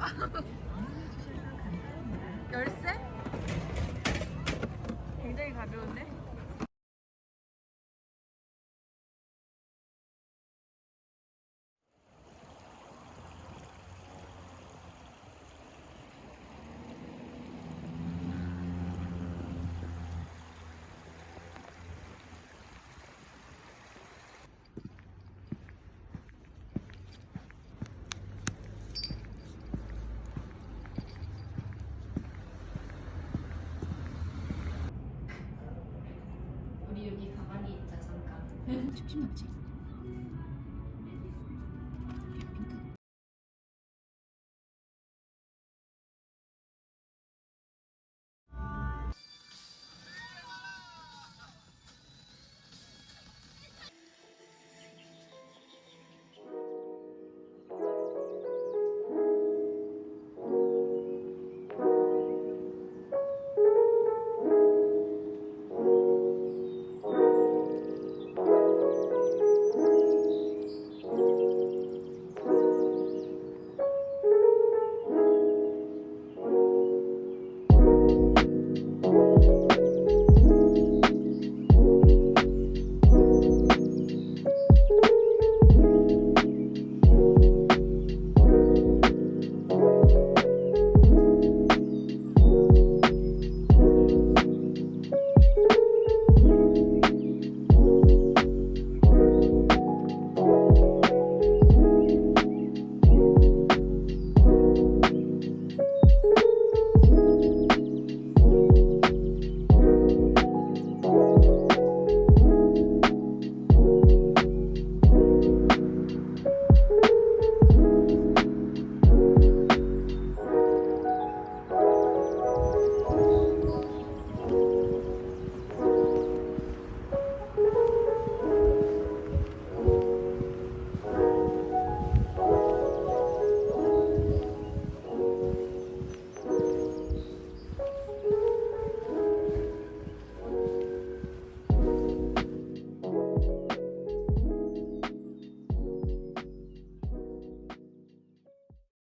어? 열쇠? 굉장히 가벼운데? 않지?